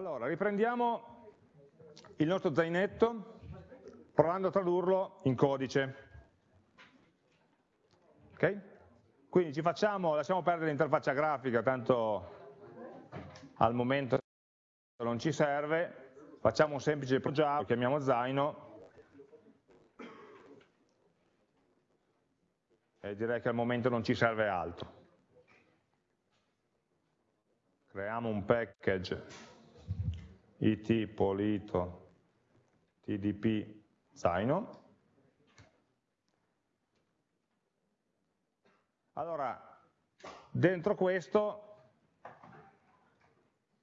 Allora, riprendiamo il nostro zainetto provando a tradurlo in codice. Ok? Quindi ci facciamo, lasciamo perdere l'interfaccia grafica, tanto al momento non ci serve, facciamo un semplice progetto, lo chiamiamo zaino, e direi che al momento non ci serve altro. Creiamo un package it polito tdp zaino. Allora, dentro questo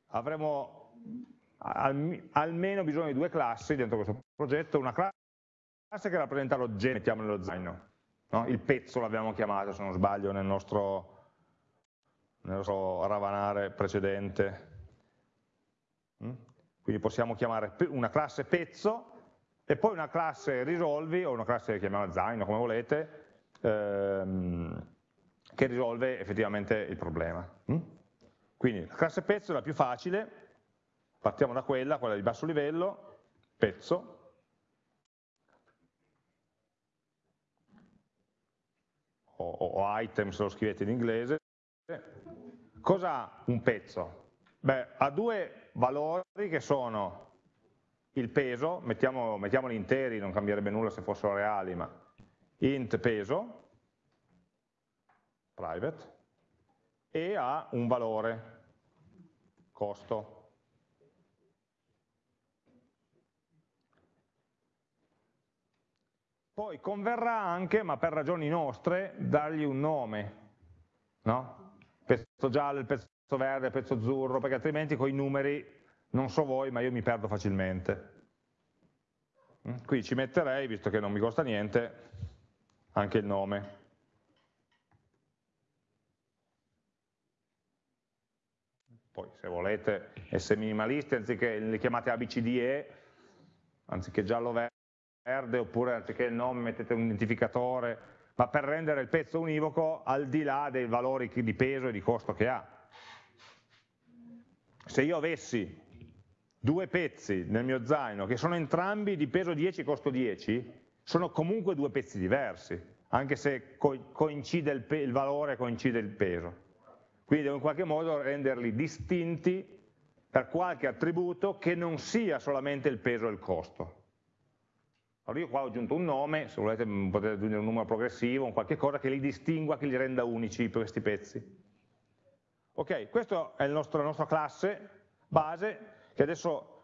avremo al, almeno bisogno di due classi dentro questo progetto, una classe che rappresenta l'oggetto, mettiamo nello zaino, no? il pezzo l'abbiamo chiamato se non sbaglio nel nostro, nel nostro ravanare precedente. Quindi possiamo chiamare una classe pezzo e poi una classe risolvi o una classe chiamiamola zaino come volete ehm, che risolve effettivamente il problema. Mm? Quindi la classe pezzo è la più facile, partiamo da quella, quella di basso livello, pezzo, o, o item se lo scrivete in inglese. Cos'ha un pezzo? Beh, ha due valori che sono il peso, mettiamo, mettiamoli interi, non cambierebbe nulla se fossero reali, ma int peso, private, e ha un valore, costo. Poi converrà anche, ma per ragioni nostre, dargli un nome, no? pezzo giallo, il pezzo verde, pezzo azzurro, perché altrimenti con i numeri, non so voi, ma io mi perdo facilmente. Mm? Qui ci metterei, visto che non mi costa niente, anche il nome. Poi se volete essere minimalisti, anziché le chiamate ABCDE, anziché giallo verde, oppure anziché il nome mettete un identificatore, ma per rendere il pezzo univoco al di là dei valori di peso e di costo che ha se io avessi due pezzi nel mio zaino che sono entrambi di peso 10 e costo 10, sono comunque due pezzi diversi, anche se coincide il, il valore e coincide il peso. Quindi devo in qualche modo renderli distinti per qualche attributo che non sia solamente il peso e il costo. Allora io qua ho aggiunto un nome, se volete potete aggiungere un numero progressivo, un qualche cosa che li distingua, che li renda unici questi pezzi. Ok, questa è nostro, la nostra classe base che adesso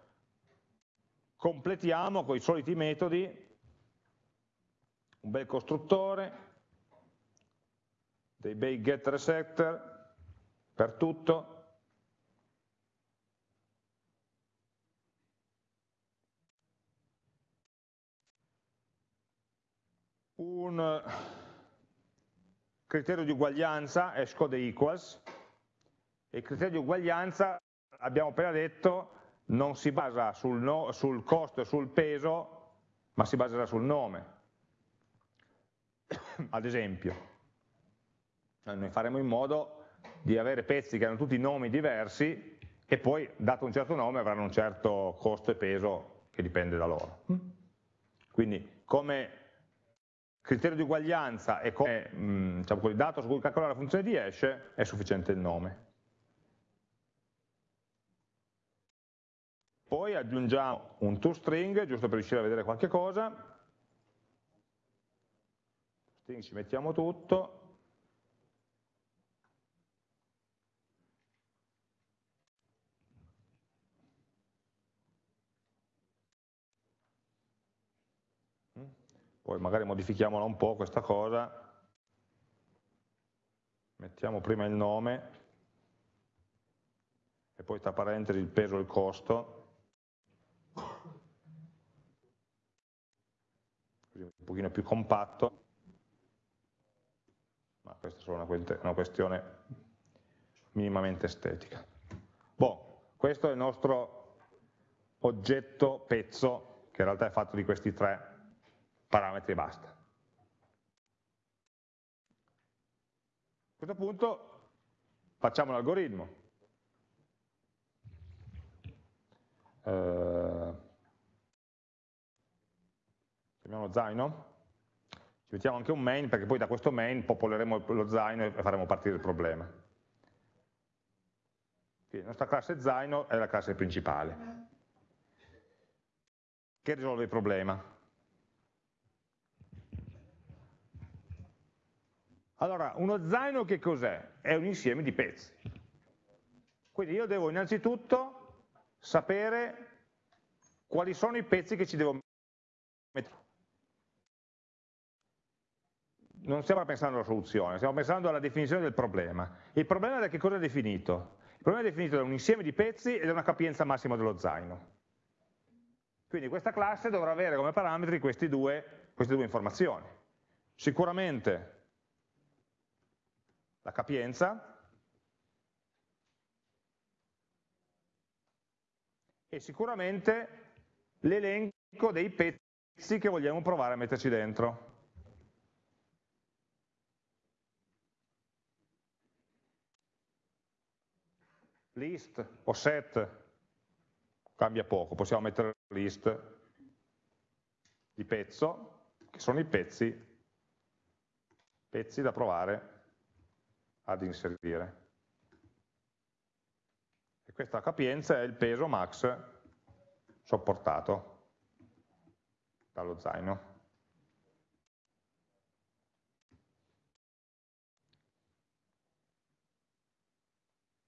completiamo con i soliti metodi, un bel costruttore, dei bei getter e setter per tutto, un criterio di uguaglianza, hash code equals, il criterio di uguaglianza, abbiamo appena detto, non si basa sul, no, sul costo e sul peso, ma si baserà sul nome. Ad esempio, noi faremo in modo di avere pezzi che hanno tutti nomi diversi e poi, dato un certo nome, avranno un certo costo e peso che dipende da loro. Quindi, come criterio di uguaglianza e come mm, diciamo, dato su cui calcolare la funzione di hash, è sufficiente il nome. Poi aggiungiamo un toString, giusto per riuscire a vedere qualche cosa. String ci mettiamo tutto. Poi magari modifichiamola un po' questa cosa. Mettiamo prima il nome e poi tra parentesi il peso e il costo. Così un pochino più compatto, ma questa è solo una questione minimamente estetica. Boh, questo è il nostro oggetto pezzo, che in realtà è fatto di questi tre parametri e basta. A questo punto facciamo l'algoritmo. Eh, chiamiamolo zaino, ci mettiamo anche un main perché poi da questo main popoleremo lo zaino e faremo partire il problema. Quindi la nostra classe zaino è la classe principale che risolve il problema. Allora, uno zaino che cos'è? È un insieme di pezzi. Quindi io devo innanzitutto sapere quali sono i pezzi che ci devo mettere. Non stiamo pensando alla soluzione, stiamo pensando alla definizione del problema. Il problema da che cosa è definito? Il problema è definito da un insieme di pezzi e da una capienza massima dello zaino. Quindi questa classe dovrà avere come parametri due, queste due informazioni. Sicuramente la capienza e sicuramente l'elenco dei pezzi che vogliamo provare a metterci dentro. List o set cambia poco, possiamo mettere list di pezzo, che sono i pezzi, pezzi da provare ad inserire. Questa capienza è il peso max sopportato dallo zaino.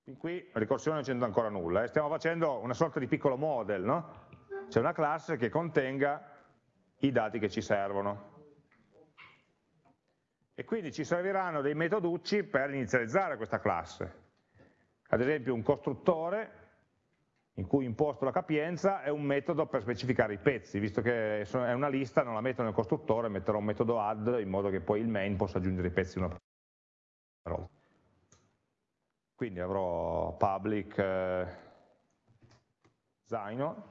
Fin qui ricorsione non c'entra ancora nulla, eh? stiamo facendo una sorta di piccolo model, no? C'è una classe che contenga i dati che ci servono e quindi ci serviranno dei metoducci per inizializzare questa classe. Ad esempio un costruttore in cui imposto la capienza è un metodo per specificare i pezzi, visto che è una lista non la metto nel costruttore, metterò un metodo add in modo che poi il main possa aggiungere i pezzi una per volta. Quindi avrò public eh, zaino,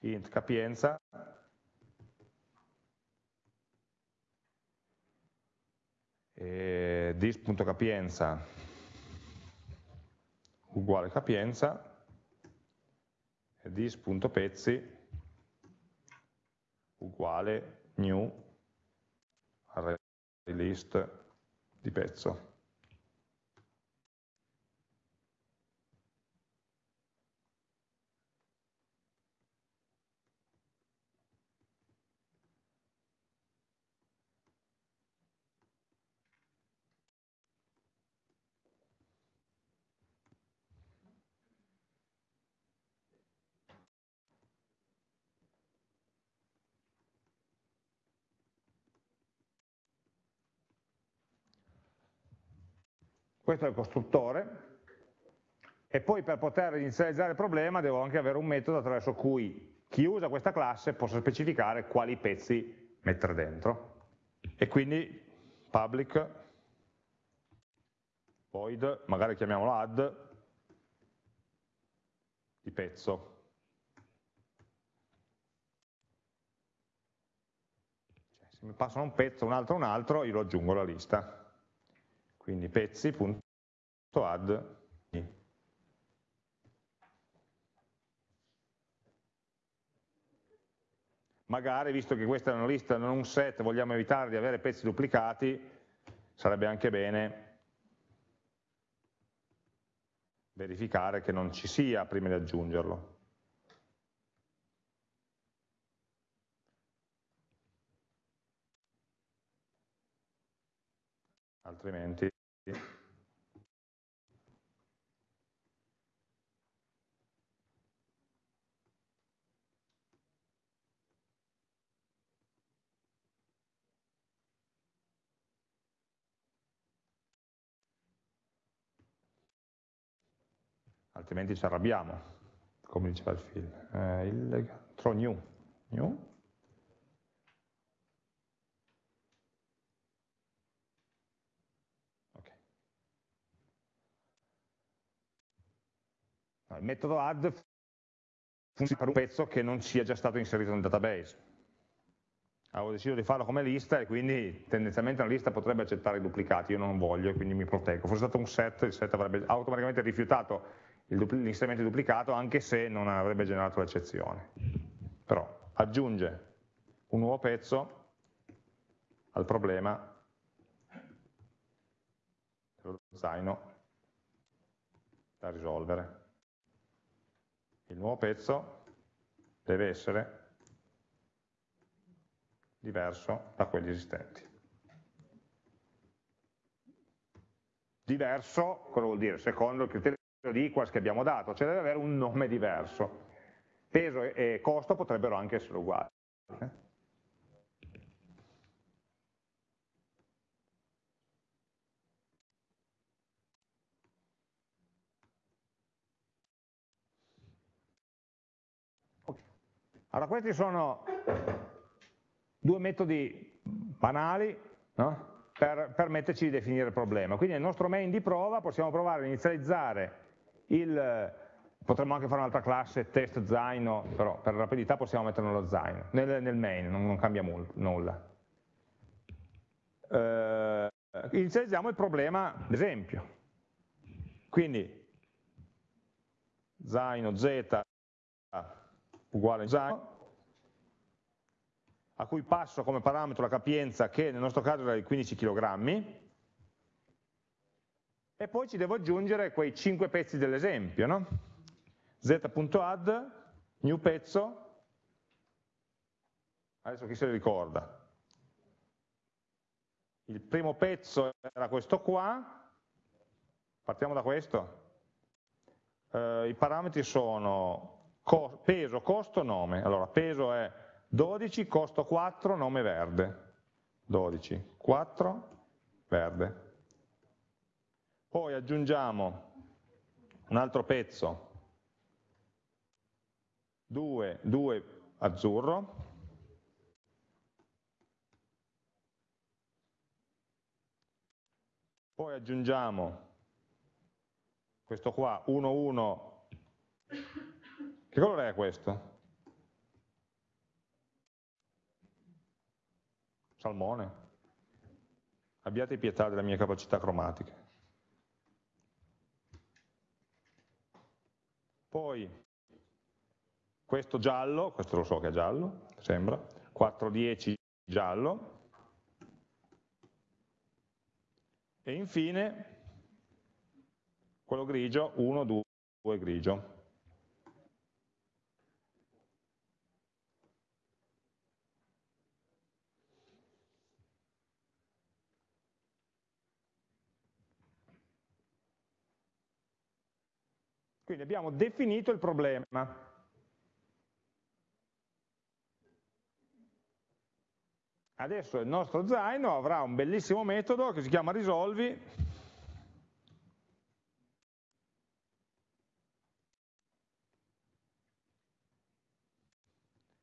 int capienza, e dis.capienza uguale capienza e dis.pezzi uguale new array list di pezzo. Questo è il costruttore, e poi per poter inizializzare il problema devo anche avere un metodo attraverso cui chi usa questa classe possa specificare quali pezzi mettere dentro. E quindi public void, magari chiamiamolo add, di pezzo. Cioè, se mi passano un pezzo, un altro, un altro, io lo aggiungo alla lista. Quindi pezzi.add Magari, visto che questa è una lista, non un set, vogliamo evitare di avere pezzi duplicati, sarebbe anche bene verificare che non ci sia prima di aggiungerlo. altrimenti altrimenti ci arrabbiamo, come diceva il film. Eh, il, throw new. new il metodo add funziona per un pezzo che non sia già stato inserito nel database. Avevo deciso di farlo come lista e quindi tendenzialmente una lista potrebbe accettare i duplicati, io non voglio e quindi mi proteggo. Fosse stato un set, il set avrebbe automaticamente rifiutato l'inserimento duplicato anche se non avrebbe generato l'eccezione. Però aggiunge un nuovo pezzo al problema dello zaino da risolvere. Il nuovo pezzo deve essere diverso da quelli esistenti. Diverso, cosa vuol dire? Secondo il criterio di equals che abbiamo dato, cioè deve avere un nome diverso. Peso e costo potrebbero anche essere uguali. Eh? Allora questi sono due metodi banali no? per permetterci di definire il problema. Quindi nel nostro main di prova possiamo provare a inizializzare il, potremmo anche fare un'altra classe test zaino, però per rapidità possiamo metterlo nello zaino, nel, nel main, non, non cambia nulla. Eh, inizializziamo il problema d'esempio. Quindi zaino z uguale zaino, a cui passo come parametro la capienza che nel nostro caso era di 15 kg, e poi ci devo aggiungere quei 5 pezzi dell'esempio, no? z.add, new pezzo, adesso chi se li ricorda? Il primo pezzo era questo qua, partiamo da questo, eh, i parametri sono co peso, costo, nome, allora peso è 12, costo 4, nome verde, 12, 4, verde. Poi aggiungiamo un altro pezzo, 2, 2 azzurro, poi aggiungiamo questo qua, 1, 1, che colore è questo? Salmone. Abbiate pietà delle mie capacità cromatiche. Poi questo giallo, questo lo so che è giallo, sembra, 410 giallo, e infine quello grigio, 1, 2 grigio. Quindi abbiamo definito il problema. Adesso il nostro zaino avrà un bellissimo metodo che si chiama risolvi,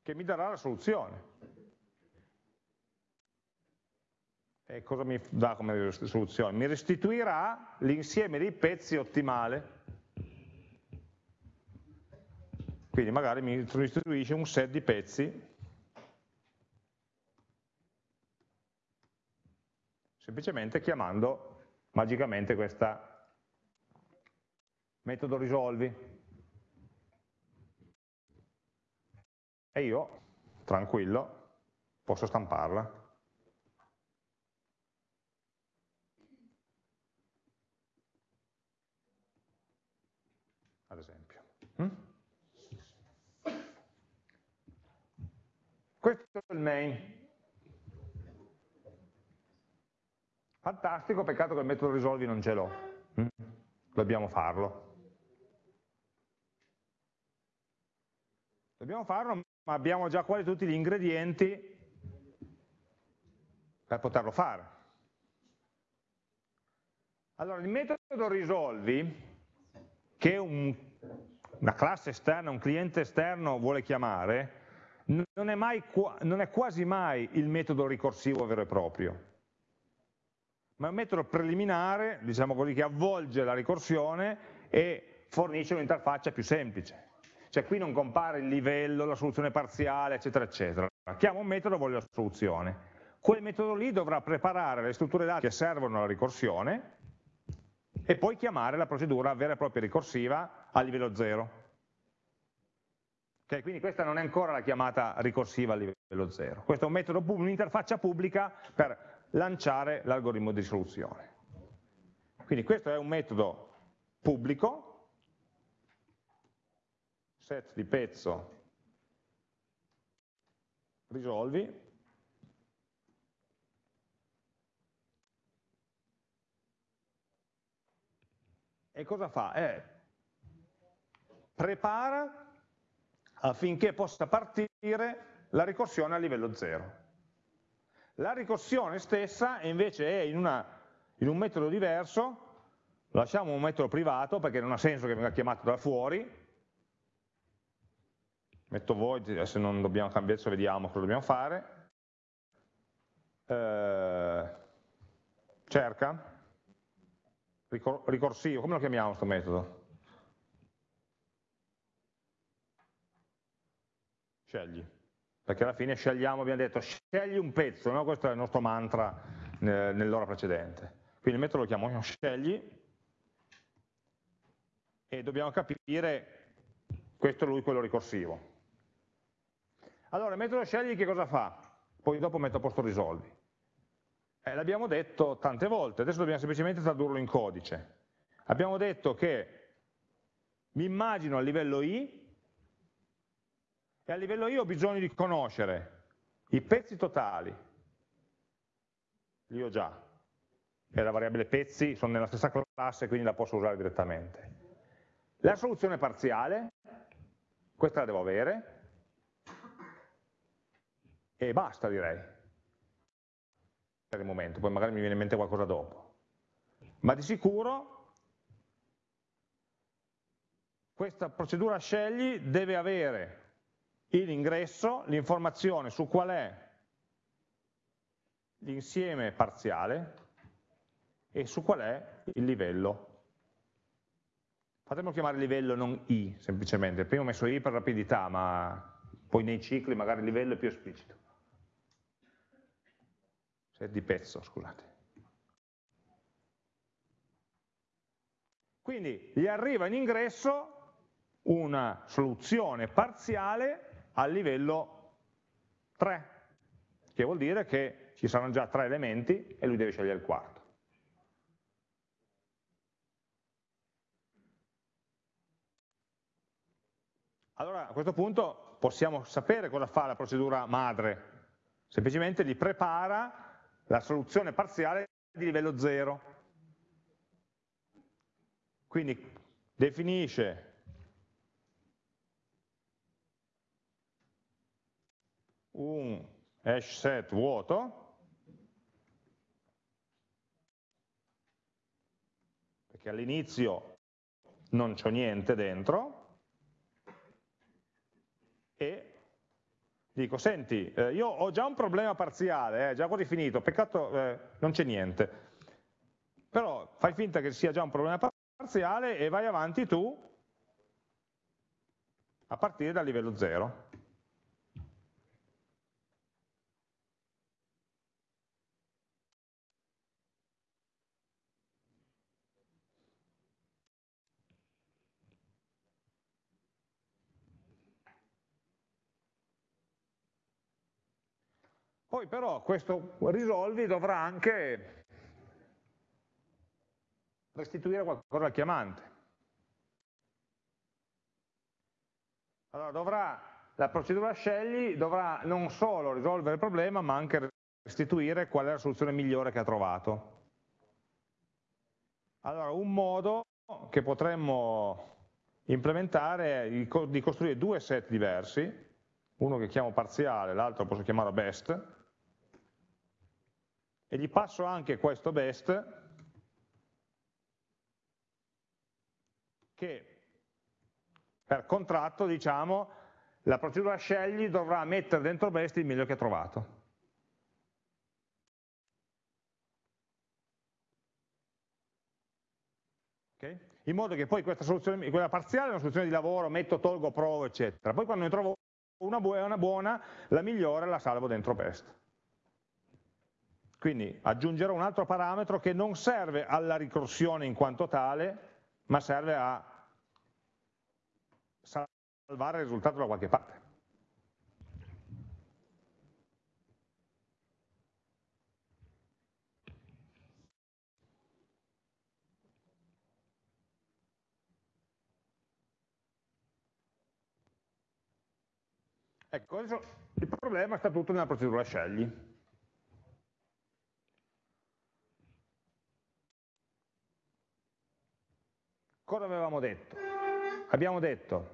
che mi darà la soluzione. E cosa mi dà come soluzione? Mi restituirà l'insieme dei pezzi ottimale Quindi magari mi restituisce un set di pezzi semplicemente chiamando magicamente questo metodo risolvi. E io, tranquillo, posso stamparla. Ad esempio. Mm? Questo è il main. Fantastico, peccato che il metodo risolvi non ce l'ho. Mm? Dobbiamo farlo. Dobbiamo farlo, ma abbiamo già quasi tutti gli ingredienti per poterlo fare. Allora, il metodo risolvi, che un, una classe esterna, un cliente esterno vuole chiamare, non è, mai, non è quasi mai il metodo ricorsivo vero e proprio, ma è un metodo preliminare, diciamo così, che avvolge la ricorsione e fornisce un'interfaccia più semplice. Cioè qui non compare il livello, la soluzione parziale, eccetera, eccetera. Chiamo un metodo, voglio la soluzione. Quel metodo lì dovrà preparare le strutture dati che servono alla ricorsione e poi chiamare la procedura vera e propria ricorsiva a livello 0. Okay, quindi questa non è ancora la chiamata ricorsiva a livello 0, questo è un metodo, un'interfaccia pubblica per lanciare l'algoritmo di risoluzione. Quindi questo è un metodo pubblico, set di pezzo risolvi, e cosa fa? Eh, prepara affinché possa partire la ricorsione a livello 0. La ricorsione stessa invece è in, una, in un metodo diverso, lasciamo un metodo privato perché non ha senso che venga chiamato da fuori, metto void, se non dobbiamo cambiare, adesso vediamo cosa dobbiamo fare, eh, cerca, ricorsivo, come lo chiamiamo questo metodo? Scegli, perché alla fine scegliamo, abbiamo detto scegli un pezzo, no? questo è il nostro mantra nell'ora precedente. Quindi il metodo lo chiamiamo scegli e dobbiamo capire, questo è lui quello ricorsivo. Allora il metodo scegli che cosa fa? Poi dopo metto a posto risolvi. Eh, L'abbiamo detto tante volte, adesso dobbiamo semplicemente tradurlo in codice. Abbiamo detto che mi immagino a livello i e a livello i ho bisogno di conoscere i pezzi totali, li ho già, e la variabile pezzi sono nella stessa classe quindi la posso usare direttamente. La soluzione parziale, questa la devo avere, e basta direi per il momento, poi magari mi viene in mente qualcosa dopo. Ma di sicuro questa procedura scegli deve avere in ingresso l'informazione su qual è l'insieme parziale e su qual è il livello. Fatemelo chiamare livello, non i, semplicemente. Prima ho messo i per rapidità, ma poi nei cicli magari il livello è più esplicito di pezzo, scusate. Quindi gli arriva in ingresso una soluzione parziale al livello 3, che vuol dire che ci saranno già tre elementi e lui deve scegliere il quarto. Allora a questo punto possiamo sapere cosa fa la procedura madre, semplicemente li prepara la soluzione parziale di livello 0. Quindi definisce un hash set vuoto, perché all'inizio non c'è niente dentro, e dico, senti, eh, io ho già un problema parziale, eh, già quasi finito, peccato eh, non c'è niente, però fai finta che sia già un problema parziale e vai avanti tu a partire dal livello 0. Poi però questo risolvi dovrà anche restituire qualcosa al chiamante. Allora dovrà, la procedura scegli dovrà non solo risolvere il problema ma anche restituire qual è la soluzione migliore che ha trovato. Allora un modo che potremmo implementare è di costruire due set diversi, uno che chiamo parziale, l'altro posso chiamarlo best, e gli passo anche questo best che per contratto diciamo la procedura scegli dovrà mettere dentro best il meglio che ha trovato. Okay? In modo che poi questa soluzione, quella parziale è una soluzione di lavoro, metto, tolgo, provo, eccetera. Poi quando ne trovo una buona, la migliore la salvo dentro best. Quindi aggiungerò un altro parametro che non serve alla ricorsione in quanto tale, ma serve a salvare il risultato da qualche parte. Ecco, adesso il problema sta tutto nella procedura scegli. Cosa avevamo detto? Abbiamo detto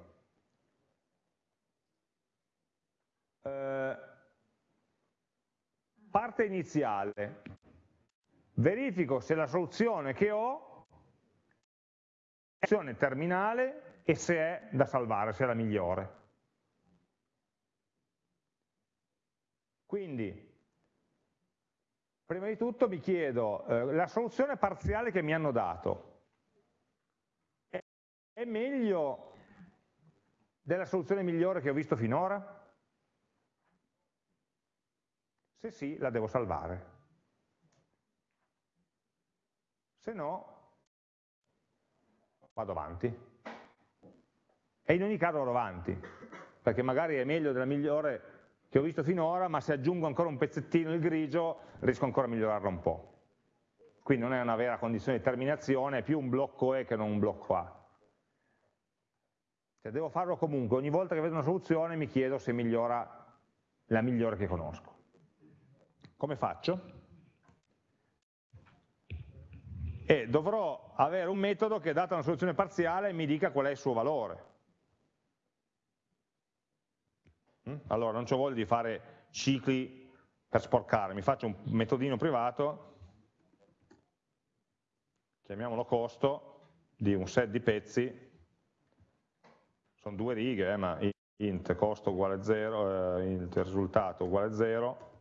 eh, parte iniziale, verifico se la soluzione che ho è la soluzione terminale e se è da salvare, se è la migliore. Quindi, prima di tutto mi chiedo, eh, la soluzione parziale che mi hanno dato è meglio della soluzione migliore che ho visto finora? Se sì, la devo salvare. Se no, vado avanti. E in ogni caso vado avanti, perché magari è meglio della migliore che ho visto finora, ma se aggiungo ancora un pezzettino il grigio riesco ancora a migliorarlo un po'. Quindi non è una vera condizione di terminazione, è più un blocco E che non un blocco A. Cioè devo farlo comunque, ogni volta che vedo una soluzione mi chiedo se migliora la migliore che conosco. Come faccio? E dovrò avere un metodo che data una soluzione parziale mi dica qual è il suo valore. Mm? Allora non ho voglia di fare cicli per sporcare, mi faccio un metodino privato, chiamiamolo costo, di un set di pezzi, sono due righe, eh, ma int costo uguale 0, eh, int risultato uguale 0,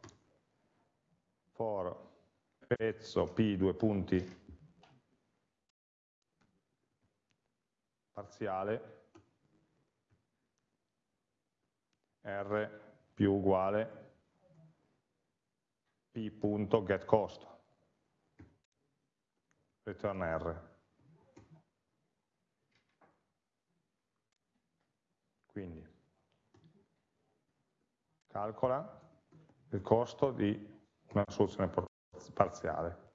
for pezzo p due punti parziale. R più uguale p.getCost, return r. Quindi calcola il costo di una soluzione parziale.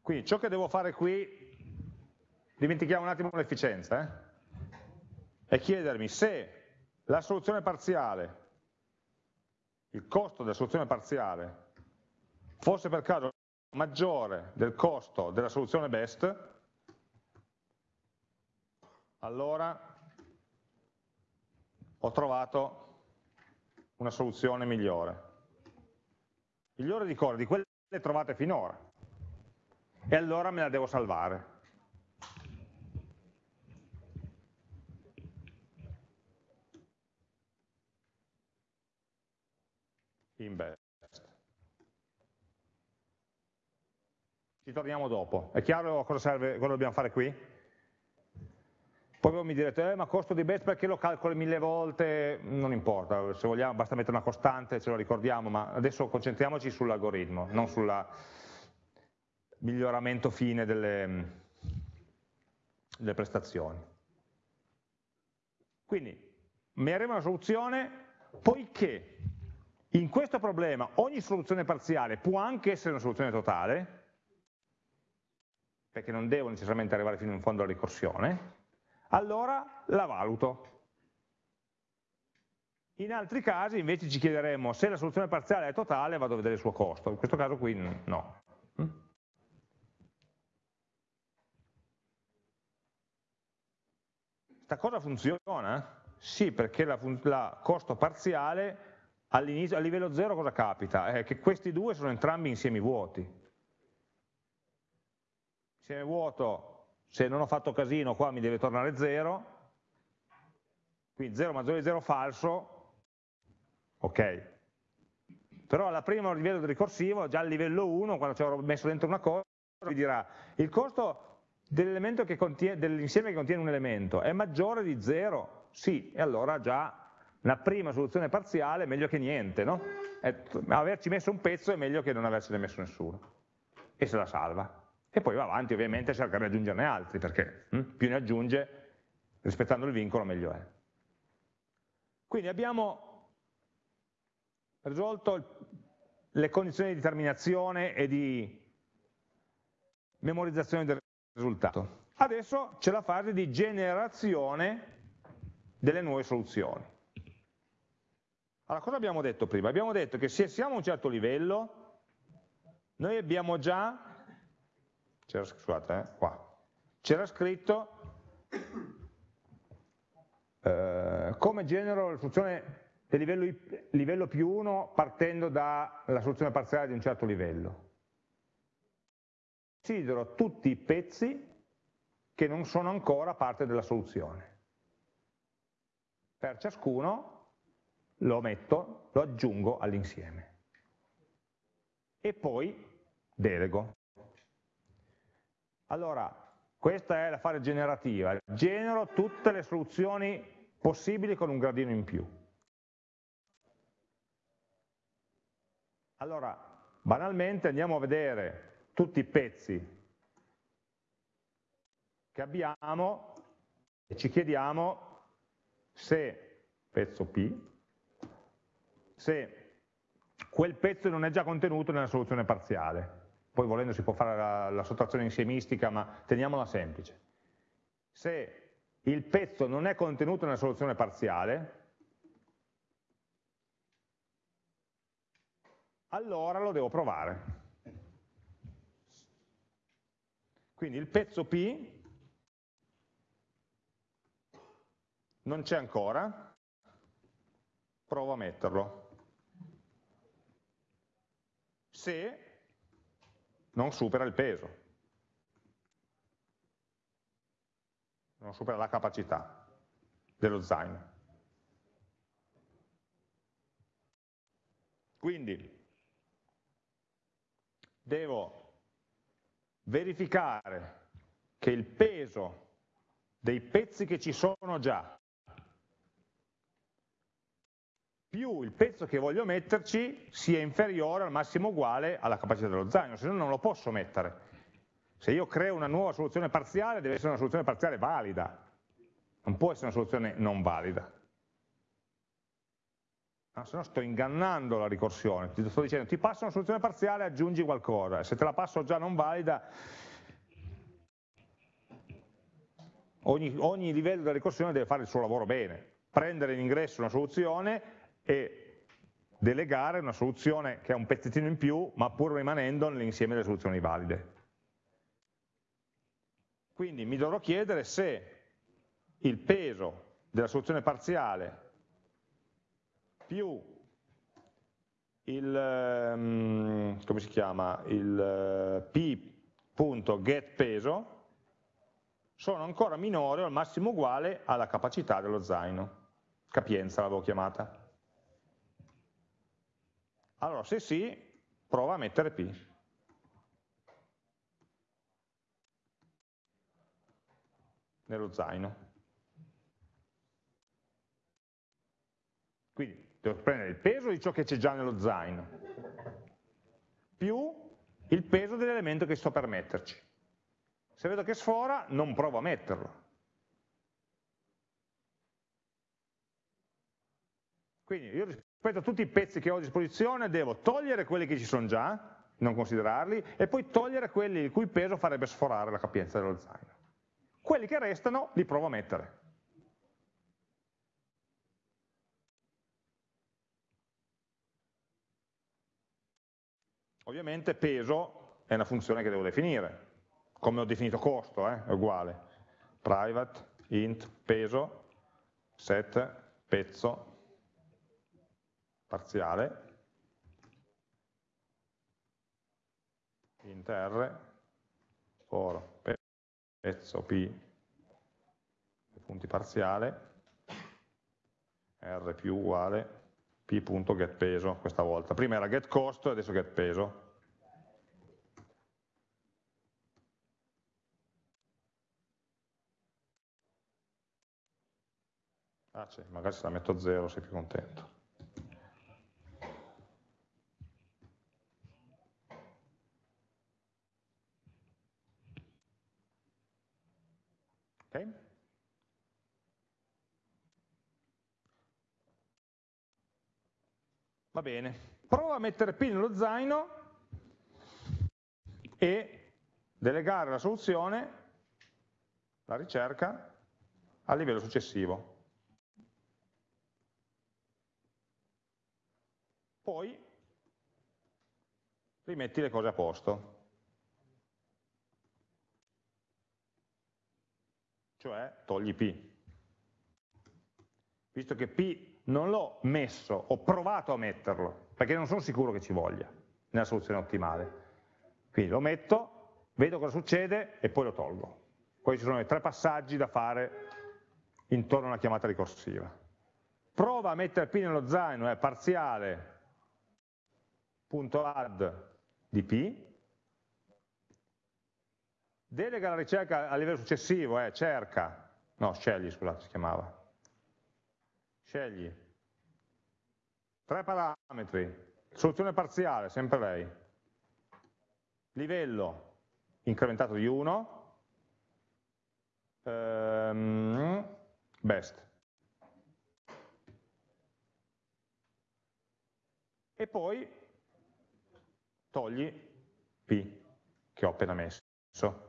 Quindi ciò che devo fare qui, dimentichiamo un attimo l'efficienza, eh? è chiedermi se la soluzione parziale, il costo della soluzione parziale, fosse per caso maggiore del costo della soluzione best, allora ho trovato una soluzione migliore. Migliore di cosa? Di quelle trovate finora e allora me la devo salvare. In best. Ci torniamo dopo. È chiaro cosa serve, cosa dobbiamo fare qui? Poi voi mi direte, eh, ma costo di best perché lo calcoli mille volte? Non importa, se vogliamo basta mettere una costante, ce lo ricordiamo, ma adesso concentriamoci sull'algoritmo, non sulla miglioramento fine delle, delle prestazioni. Quindi mi arriva una soluzione poiché in questo problema ogni soluzione parziale può anche essere una soluzione totale, perché non devo necessariamente arrivare fino in fondo alla ricorsione, allora la valuto. In altri casi invece ci chiederemo se la soluzione parziale è totale vado a vedere il suo costo, in questo caso qui no. Questa cosa funziona? Sì, perché la, la costo parziale a livello 0 cosa capita? È che questi due sono entrambi insiemi vuoti. Insieme vuoto, se non ho fatto casino qua mi deve tornare 0, quindi 0 maggiore di 0 falso, ok. Però alla prima livello ricorsivo, già a livello 1, quando ci avrò messo dentro una cosa, mi dirà il costo dell'insieme che, che contiene un elemento è maggiore di 0 Sì, e allora già una prima soluzione parziale è meglio che niente, no? averci messo un pezzo è meglio che non avercene messo nessuno. E se la salva. E poi va avanti ovviamente cercare di aggiungerne altri, perché hm, più ne aggiunge, rispettando il vincolo, meglio è. Quindi abbiamo risolto le condizioni di terminazione e di memorizzazione del risultato. Adesso c'è la fase di generazione delle nuove soluzioni. Allora, cosa abbiamo detto prima? Abbiamo detto che se siamo a un certo livello, noi abbiamo già, c'era scusate, eh, scritto eh, come genero la soluzione del livello, livello più 1 partendo dalla soluzione parziale di un certo livello. Considero tutti i pezzi che non sono ancora parte della soluzione. Per ciascuno lo metto, lo aggiungo all'insieme. E poi delego. Allora, questa è la fase generativa. Genero tutte le soluzioni possibili con un gradino in più. Allora, banalmente andiamo a vedere tutti i pezzi che abbiamo e ci chiediamo se, pezzo P, se quel pezzo non è già contenuto nella soluzione parziale. Poi volendo si può fare la, la sottrazione insiemistica, ma teniamola semplice. Se il pezzo non è contenuto nella soluzione parziale, allora lo devo provare. Quindi il pezzo P non c'è ancora, provo a metterlo. Se non supera il peso, non supera la capacità dello zaino. Quindi devo verificare che il peso dei pezzi che ci sono già più il pezzo che voglio metterci sia inferiore al massimo uguale alla capacità dello zaino, se no non lo posso mettere. Se io creo una nuova soluzione parziale deve essere una soluzione parziale valida, non può essere una soluzione non valida. No, se no sto ingannando la ricorsione, ti sto dicendo ti passo una soluzione parziale aggiungi qualcosa, se te la passo già non valida ogni, ogni livello della ricorsione deve fare il suo lavoro bene, prendere in ingresso una soluzione e delegare una soluzione che ha un pezzettino in più, ma pur rimanendo nell'insieme delle soluzioni valide. Quindi mi dovrò chiedere se il peso della soluzione parziale più il, um, come si chiama, il uh, p.getPeso sono ancora minori o al massimo uguale alla capacità dello zaino, capienza l'avevo chiamata. Allora, se sì, prova a mettere P. Nello zaino. Quindi devo prendere il peso di ciò che c'è già nello zaino, più il peso dell'elemento che sto per metterci. Se vedo che sfora, non provo a metterlo. Quindi io rispetto tutti i pezzi che ho a disposizione devo togliere quelli che ci sono già, non considerarli, e poi togliere quelli il cui peso farebbe sforare la capienza dello zaino. Quelli che restano li provo a mettere. Ovviamente peso è una funzione che devo definire, come ho definito costo, eh, è uguale. Private, int, peso, set, pezzo, parziale, int r, for pezzo p, punti parziale, r più uguale p.getPeso questa volta. Prima era getCost, adesso getPeso. Ah, sì, magari se la metto a zero sei più contento. Ok? Va bene. Prova a mettere P nello zaino e delegare la soluzione, la ricerca, al livello successivo. Poi rimetti le cose a posto. Cioè togli P. Visto che P non l'ho messo, ho provato a metterlo, perché non sono sicuro che ci voglia nella soluzione ottimale. Quindi lo metto, vedo cosa succede e poi lo tolgo. Questi sono i tre passaggi da fare intorno a una chiamata ricorsiva. Prova a mettere P nello zaino, è parziale, punto add di P, delega la ricerca a livello successivo, eh, cerca, no, scegli, scusate, si chiamava, scegli, tre parametri, soluzione parziale, sempre lei, livello incrementato di 1, ehm, best. E poi togli P che ho appena messo.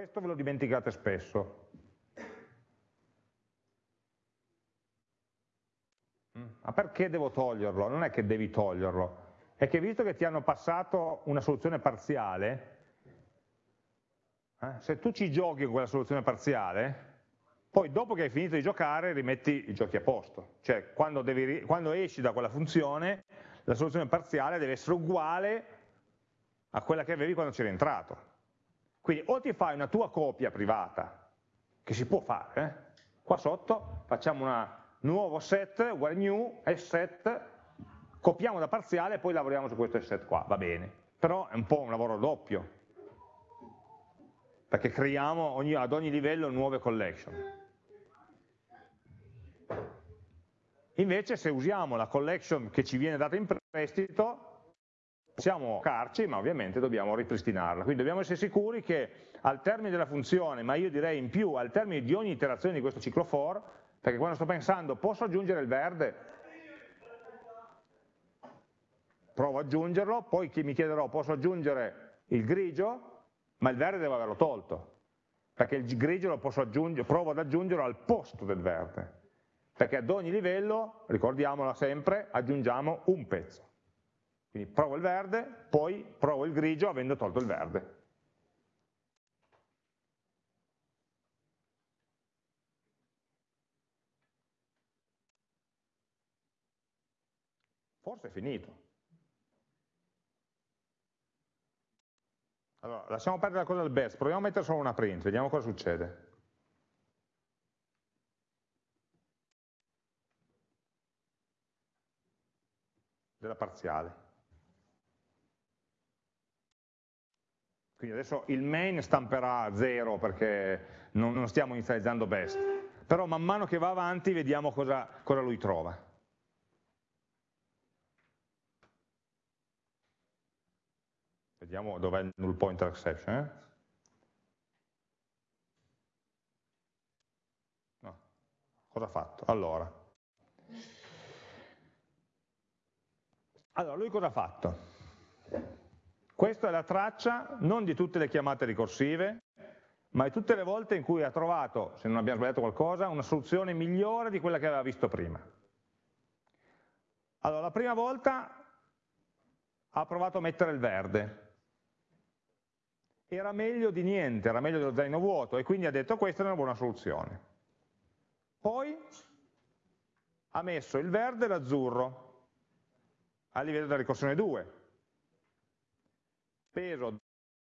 Questo ve lo dimenticate spesso. Mm, ma perché devo toglierlo? Non è che devi toglierlo, è che visto che ti hanno passato una soluzione parziale, eh, se tu ci giochi con quella soluzione parziale, poi dopo che hai finito di giocare rimetti i giochi a posto. Cioè quando, devi, quando esci da quella funzione, la soluzione parziale deve essere uguale a quella che avevi quando c'eri entrato. Quindi o ti fai una tua copia privata, che si può fare, eh? qua sotto facciamo un nuovo set, uguale new, set, copiamo da parziale e poi lavoriamo su questo set qua, va bene. Però è un po' un lavoro doppio, perché creiamo ogni, ad ogni livello nuove collection. Invece se usiamo la collection che ci viene data in prestito, possiamo carci, ma ovviamente dobbiamo ripristinarla. Quindi dobbiamo essere sicuri che al termine della funzione, ma io direi in più al termine di ogni iterazione di questo ciclo for, perché quando sto pensando posso aggiungere il verde, provo ad aggiungerlo, poi mi chiederò posso aggiungere il grigio, ma il verde devo averlo tolto, perché il grigio lo posso aggiungere, provo ad aggiungerlo al posto del verde, perché ad ogni livello, ricordiamola sempre, aggiungiamo un pezzo. Quindi provo il verde, poi provo il grigio avendo tolto il verde. Forse è finito. Allora, lasciamo perdere la cosa del best, proviamo a mettere solo una print, vediamo cosa succede. Della parziale. Quindi adesso il main stamperà 0 perché non, non, stiamo inizializzando best, però man mano che va avanti vediamo cosa, cosa lui trova. Vediamo dov'è il null pointer exception. Eh? Cosa ha fatto? Allora. allora, lui cosa ha fatto? Questa è la traccia non di tutte le chiamate ricorsive, ma di tutte le volte in cui ha trovato, se non abbiamo sbagliato qualcosa, una soluzione migliore di quella che aveva visto prima. Allora, la prima volta ha provato a mettere il verde. Era meglio di niente, era meglio dello zaino vuoto e quindi ha detto questa è una buona soluzione. Poi ha messo il verde e l'azzurro a livello della ricorsione 2. Peso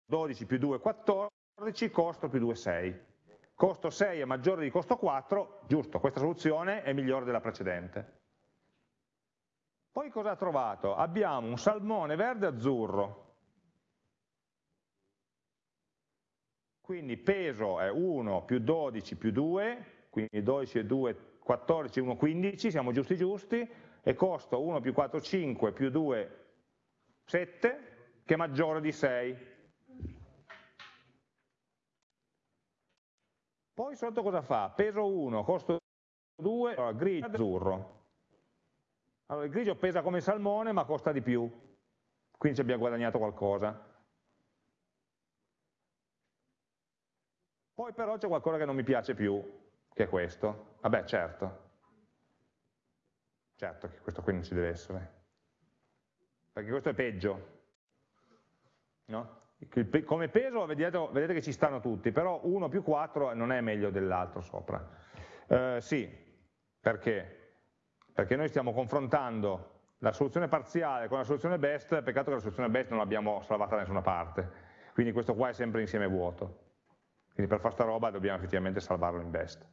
12 più 2 14, costo più 2 6. Costo 6 è maggiore di costo 4, giusto, questa soluzione è migliore della precedente. Poi cosa ha trovato? Abbiamo un salmone verde azzurro. Quindi peso è 1 più 12 più 2, quindi 12 e 2, 14, 1, 15, siamo giusti giusti, e costo 1 più 4, 5 più 2, 7, che è maggiore di 6. Poi sotto cosa fa? Peso 1, costo 2, allora, grigio azzurro. Allora il grigio pesa come il salmone ma costa di più, quindi ci abbiamo guadagnato qualcosa. Poi però c'è qualcosa che non mi piace più, che è questo. Vabbè, certo. Certo che questo qui non ci deve essere. Perché questo è peggio. No? Come peso vedete, vedete, che ci stanno tutti, però 1 più 4 non è meglio dell'altro sopra. Eh, sì, perché? Perché noi stiamo confrontando la soluzione parziale con la soluzione best, peccato che la soluzione best non l'abbiamo salvata da nessuna parte, quindi questo qua è sempre insieme vuoto. Quindi per fare sta roba dobbiamo effettivamente salvarlo in best.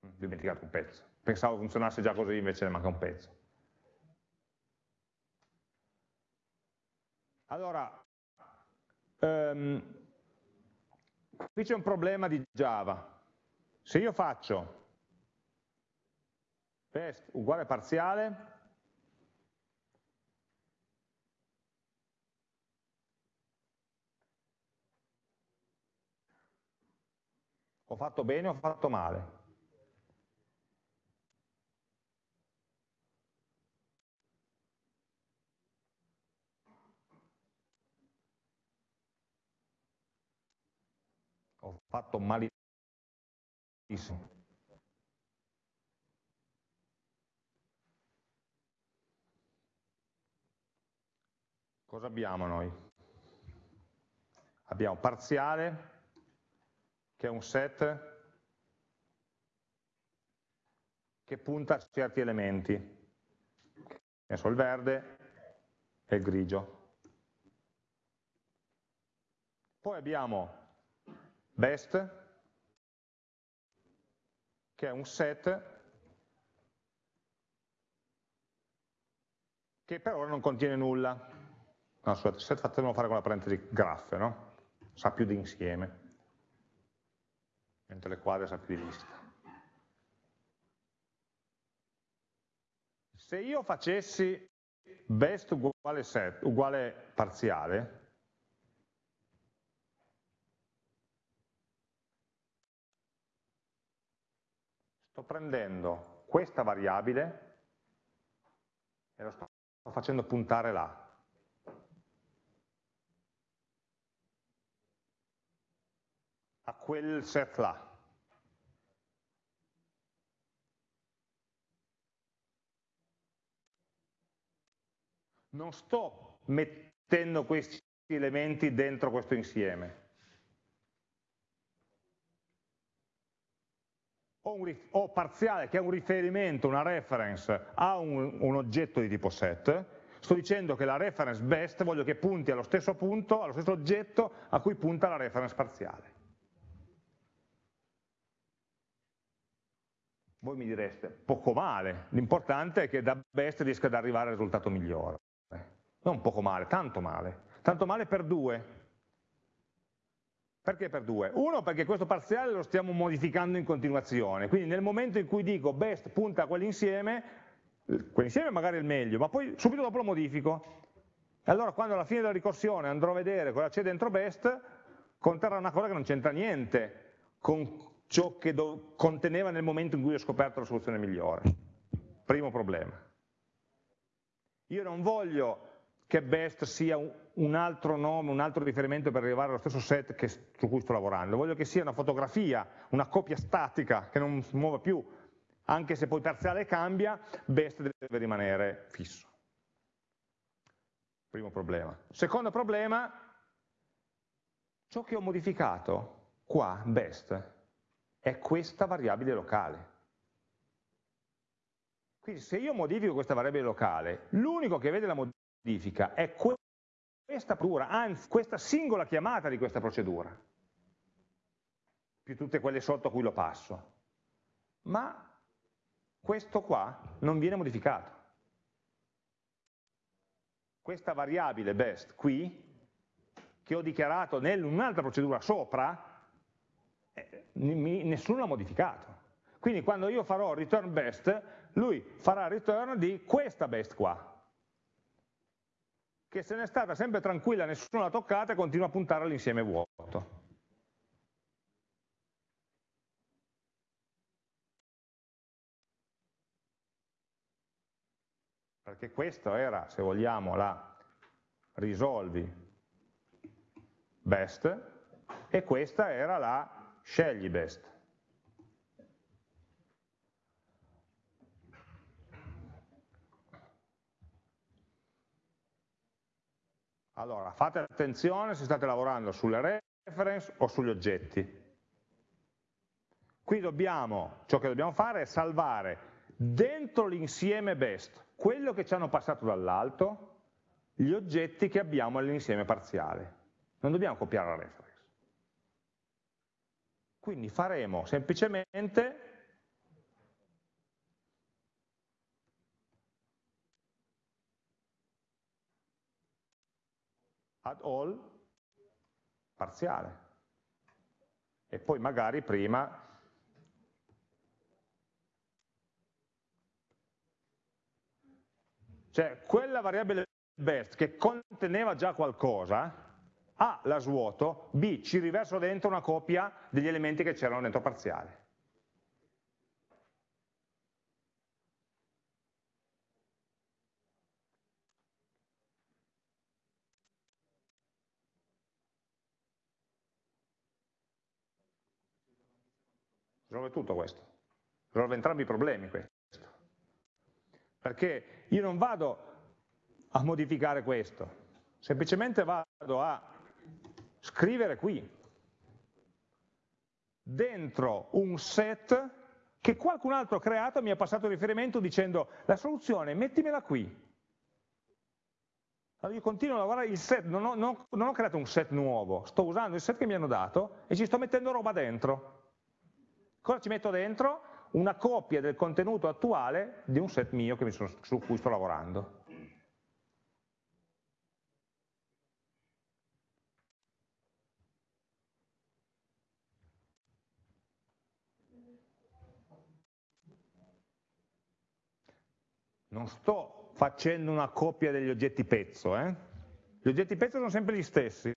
Ho dimenticato un pezzo. Pensavo funzionasse già così, invece ne manca un pezzo. Allora, um, qui c'è un problema di Java. Se io faccio test uguale parziale, ho fatto bene o ho fatto male? ho fatto malissimo. Cosa abbiamo noi? Abbiamo parziale, che è un set che punta a certi elementi, ne so, il verde e il grigio. Poi abbiamo best, che è un set che per ora non contiene nulla. No, scusate, set fatelo fare con la parentesi graph, no? Sa più di insieme, mentre le quadre sa più di lista. Se io facessi best uguale set, uguale parziale, sto prendendo questa variabile e lo sto facendo puntare là. a quel set là. Non sto mettendo questi elementi dentro questo insieme. Un, o parziale che è un riferimento, una reference a un, un oggetto di tipo set, sto dicendo che la reference best voglio che punti allo stesso punto, allo stesso oggetto a cui punta la reference parziale. Voi mi direste, poco male, l'importante è che da best riesca ad arrivare al risultato migliore. Non poco male, tanto male. Tanto male per due, perché per due? Uno, perché questo parziale lo stiamo modificando in continuazione, quindi nel momento in cui dico best punta a quell'insieme, quell'insieme magari è il meglio, ma poi subito dopo lo modifico. Allora quando alla fine della ricorsione andrò a vedere cosa c'è dentro best, conterrà una cosa che non c'entra niente con ciò che conteneva nel momento in cui ho scoperto la soluzione migliore. Primo problema. Io non voglio che best sia un altro nome, un altro riferimento per arrivare allo stesso set che, su cui sto lavorando. Voglio che sia una fotografia, una copia statica che non si muova più, anche se poi parziale cambia, best deve rimanere fisso. Primo problema. Secondo problema, ciò che ho modificato qua, best, è questa variabile locale. Quindi se io modifico questa variabile locale, l'unico che vede la modifica è questa procedura, anzi questa singola chiamata di questa procedura, più tutte quelle sotto a cui lo passo. Ma questo qua non viene modificato. Questa variabile best qui, che ho dichiarato in procedura sopra, eh, nessuno l'ha modificato. Quindi quando io farò return best, lui farà return di questa best qua, che se n'è stata sempre tranquilla, nessuno l'ha toccata e continua a puntare all'insieme vuoto. Perché questa era, se vogliamo, la risolvi best e questa era la scegli best. Allora, fate attenzione se state lavorando sulle reference o sugli oggetti. Qui dobbiamo, ciò che dobbiamo fare è salvare dentro l'insieme best quello che ci hanno passato dall'alto, gli oggetti che abbiamo nell'insieme parziale. Non dobbiamo copiare la reference. Quindi faremo semplicemente add all parziale. E poi magari prima Cioè, quella variabile best che conteneva già qualcosa, A la svuoto, B ci riverso dentro una copia degli elementi che c'erano dentro parziale. Risolve tutto questo, risolve entrambi i problemi questo. Perché io non vado a modificare questo, semplicemente vado a scrivere qui, dentro un set che qualcun altro ha creato e mi ha passato riferimento dicendo la soluzione mettimela qui. Allora io continuo a lavorare il set, non ho, non, non ho creato un set nuovo, sto usando il set che mi hanno dato e ci sto mettendo roba dentro. Cosa ci metto dentro? Una copia del contenuto attuale di un set mio sono, su cui sto lavorando. Non sto facendo una copia degli oggetti pezzo, eh? gli oggetti pezzo sono sempre gli stessi.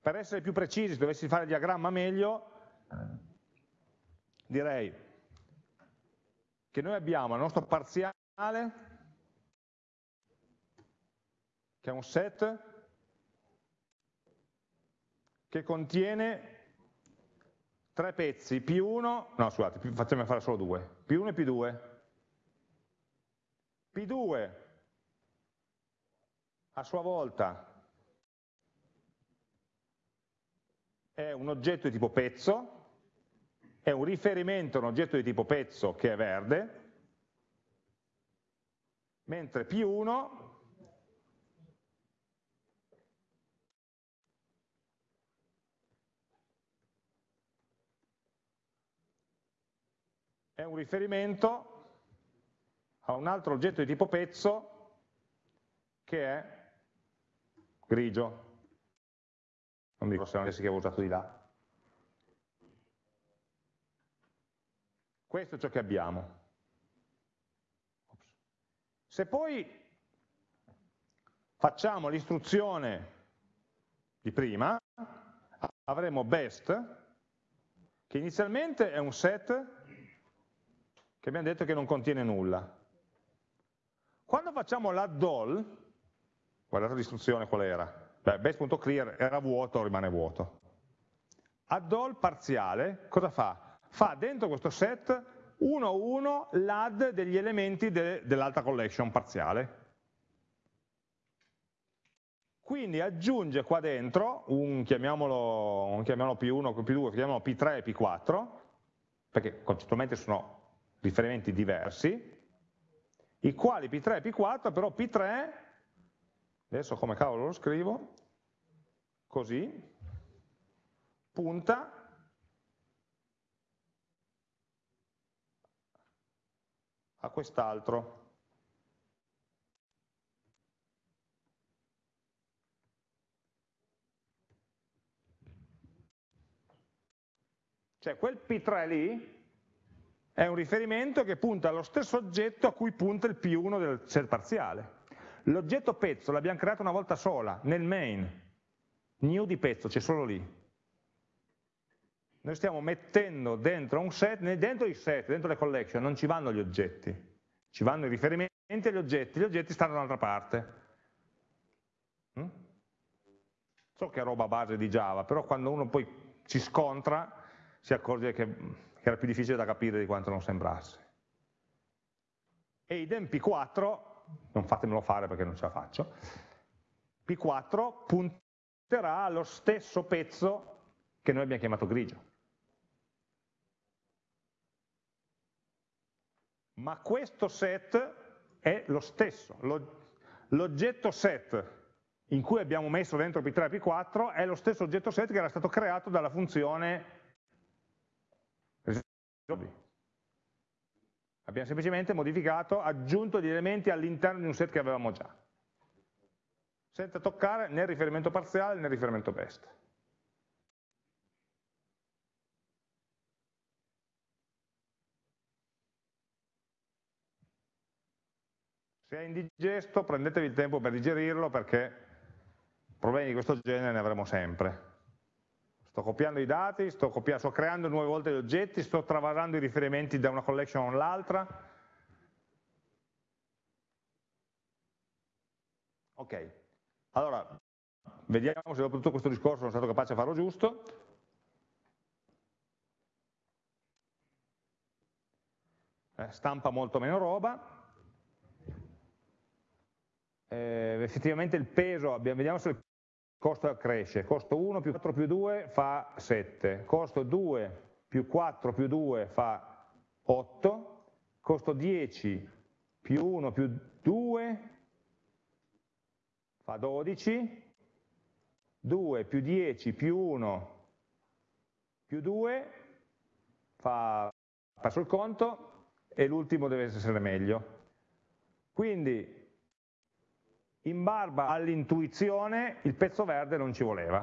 Per essere più precisi, se dovessi fare il diagramma meglio, direi che noi abbiamo il nostro parziale che è un set che contiene tre pezzi, più uno, no scusate, facciamo fare solo due, più uno e più due. P2 a sua volta è un oggetto di tipo pezzo, è un riferimento a un oggetto di tipo pezzo che è verde, mentre P1 è un riferimento a un altro oggetto di tipo pezzo che è grigio. Non mi ricordo se non che avevo usato di là. Questo è ciò che abbiamo. Se poi facciamo l'istruzione di prima, avremo best, che inizialmente è un set che abbiamo detto che non contiene nulla. Quando facciamo l'add all, guardate l'istruzione qual era, best.clear era vuoto, rimane vuoto. Add all parziale, cosa fa? Fa dentro questo set uno a uno l'add degli elementi de, dell'altra collection parziale. Quindi aggiunge qua dentro un, chiamiamolo, un chiamiamolo P1, P2, chiamiamolo P3 e P4, perché concettualmente sono riferimenti diversi, i quali P3 e P4, però P3, adesso come cavolo lo scrivo, così, punta a quest'altro. Cioè quel P3 lì è un riferimento che punta allo stesso oggetto a cui punta il P1 del set parziale. L'oggetto pezzo l'abbiamo creato una volta sola, nel main, new di pezzo, c'è solo lì. Noi stiamo mettendo dentro un set, dentro i set, dentro le collection, non ci vanno gli oggetti, ci vanno i riferimenti agli oggetti, gli oggetti stanno da un'altra parte. Mm? So che è roba base di Java, però quando uno poi ci scontra si accorge che, che era più difficile da capire di quanto non sembrasse. E idem P4, non fatemelo fare perché non ce la faccio, P4 punterà allo stesso pezzo che noi abbiamo chiamato grigio. Ma questo set è lo stesso, l'oggetto set in cui abbiamo messo dentro P3 e P4 è lo stesso oggetto set che era stato creato dalla funzione Abbiamo semplicemente modificato, aggiunto gli elementi all'interno di un set che avevamo già, senza toccare né il riferimento parziale né il riferimento best. Se è indigesto prendetevi il tempo per digerirlo perché problemi di questo genere ne avremo sempre. Sto copiando i dati, sto, copiando, sto creando nuove volte gli oggetti, sto travasando i riferimenti da una collection all'altra. Ok, allora vediamo se dopo tutto questo discorso sono stato capace di farlo giusto. Eh, stampa molto meno roba. Eh, effettivamente il peso, abbiamo, vediamo se il costo cresce, costo 1 più 4 più 2 fa 7, costo 2 più 4 più 2 fa 8, costo 10 più 1 più 2 fa 12, 2 più 10 più 1 più 2 fa, passo il conto e l'ultimo deve essere meglio. Quindi in barba all'intuizione il pezzo verde non ci voleva.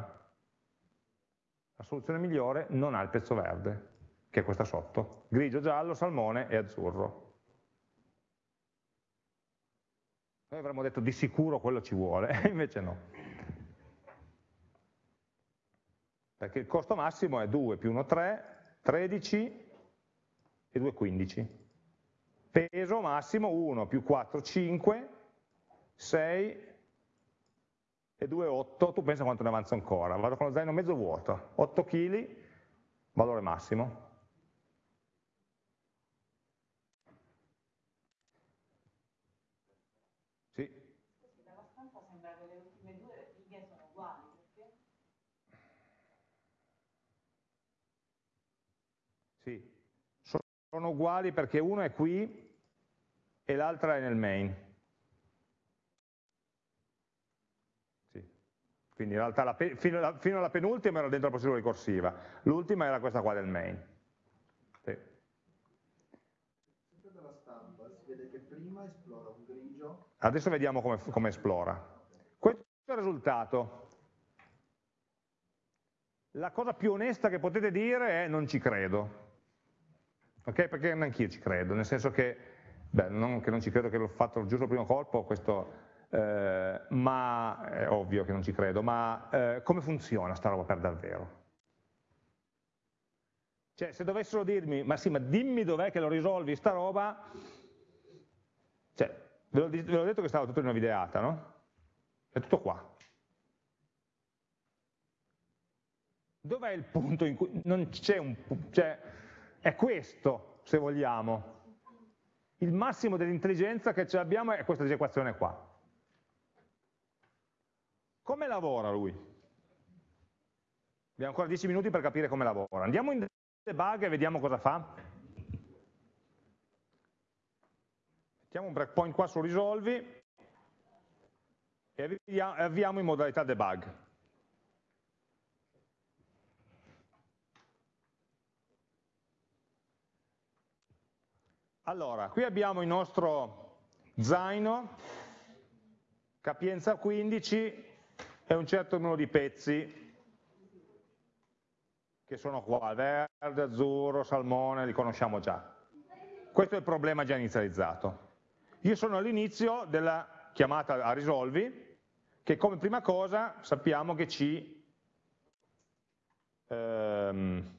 La soluzione migliore non ha il pezzo verde, che è questa sotto, grigio, giallo, salmone e azzurro. Noi avremmo detto di sicuro quello ci vuole, invece no. Perché il costo massimo è 2 più 1 3, 13 e 2 15. Peso massimo 1 più 4 5 6 e 2, 8, tu pensa quanto ne avanza ancora, vado con lo zaino mezzo vuoto, 8 kg, valore massimo. Sì. Sì, sono uguali perché uno è qui e l'altra è nel main. Quindi in realtà la, fino, alla, fino, alla, penultima era dentro la procedura ricorsiva, l'ultima era questa qua del main. Sì. Adesso vediamo come, come esplora. Questo è il risultato. La cosa più onesta che potete dire è non ci credo. Ok? Perché neanch'io ci credo, nel senso che, beh, non che non ci credo che l'ho fatto giusto al primo colpo, questo eh, ma è ovvio che non ci credo, ma eh, come funziona sta roba per davvero? Cioè, se dovessero dirmi, ma sì, ma dimmi dov'è che lo risolvi sta roba, cioè, ve l'ho detto che stava tutto in una videata, no? È tutto qua. Dov'è il punto in cui non c'è un cioè, è questo, se vogliamo. Il massimo dell'intelligenza che abbiamo è questa equazione qua. Come lavora lui? Abbiamo ancora 10 minuti per capire come lavora. Andiamo in debug e vediamo cosa fa. mettiamo un breakpoint qua su risolvi e avviamo in modalità debug. Allora, qui abbiamo il nostro zaino, capienza 15 e un certo numero di pezzi che sono qua, verde, azzurro, salmone, li conosciamo già. Questo è il problema già inizializzato. Io sono all'inizio della chiamata a risolvi, che come prima cosa sappiamo che ci ehm,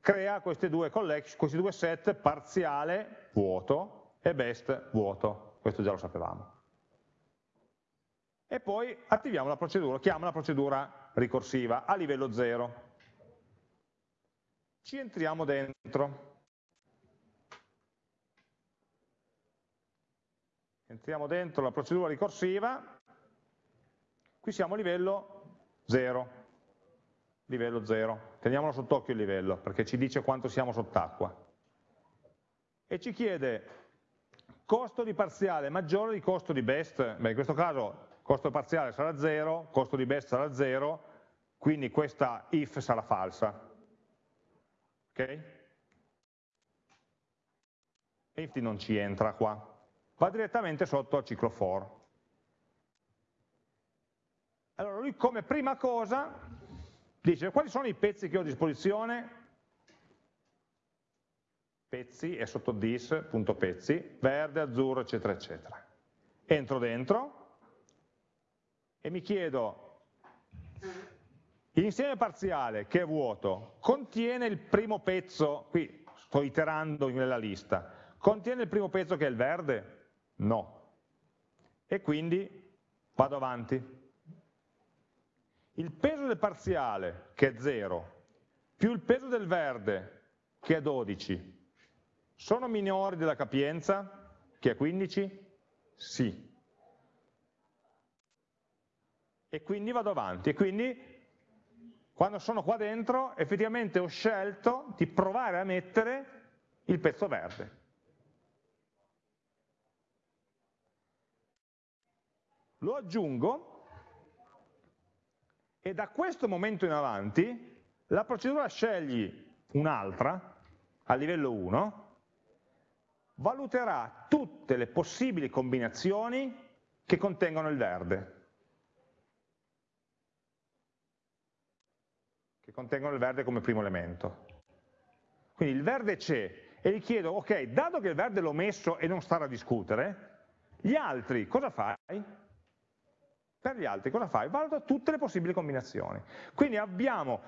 crea due, questi due set parziale vuoto e best vuoto, questo già lo sapevamo. E poi attiviamo la procedura, chiama la procedura ricorsiva a livello 0. Ci entriamo dentro. Entriamo dentro la procedura ricorsiva Qui siamo a livello 0, livello 0. Teniamolo sott'occhio il livello, perché ci dice quanto siamo sott'acqua. E ci chiede costo di parziale maggiore di costo di best, beh in questo caso costo parziale sarà 0, costo di best sarà 0, quindi questa if sarà falsa. Ok? Infatti non ci entra qua, va direttamente sotto al ciclo for. Allora lui come prima cosa dice quali sono i pezzi che ho a disposizione? Pezzi è sotto dis, punto pezzi, verde, azzurro, eccetera, eccetera. Entro dentro e mi chiedo l'insieme parziale che è vuoto contiene il primo pezzo, qui sto iterando nella lista, contiene il primo pezzo che è il verde? No. E quindi vado avanti il peso del parziale, che è 0, più il peso del verde, che è 12, sono minori della capienza, che è 15? Sì. E quindi vado avanti. E quindi, quando sono qua dentro, effettivamente ho scelto di provare a mettere il pezzo verde. Lo aggiungo e da questo momento in avanti la procedura scegli un'altra, a livello 1, valuterà tutte le possibili combinazioni che contengono il verde. Che contengono il verde come primo elemento. Quindi il verde c'è e gli chiedo, ok, dato che il verde l'ho messo e non stare a discutere, gli altri cosa fai? Per gli altri cosa fai? Valuta tutte le possibili combinazioni. Quindi abbiamo